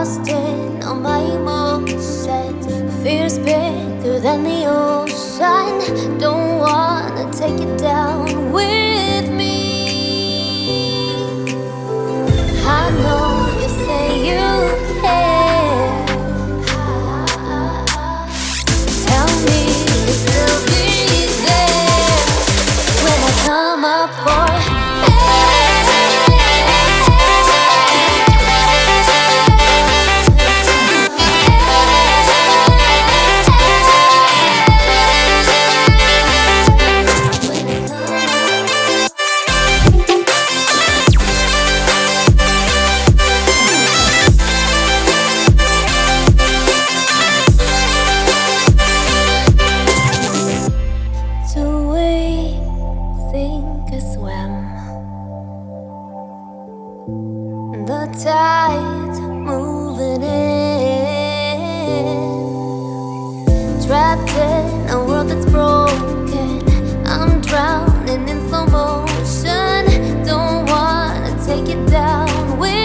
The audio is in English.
exhausted all my emotions. Fear's bigger than the ocean. Don't wanna take it down. think I swim. The tide moving in. Trapped in a world that's broken. I'm drowning in slow motion. Don't wanna take it down. With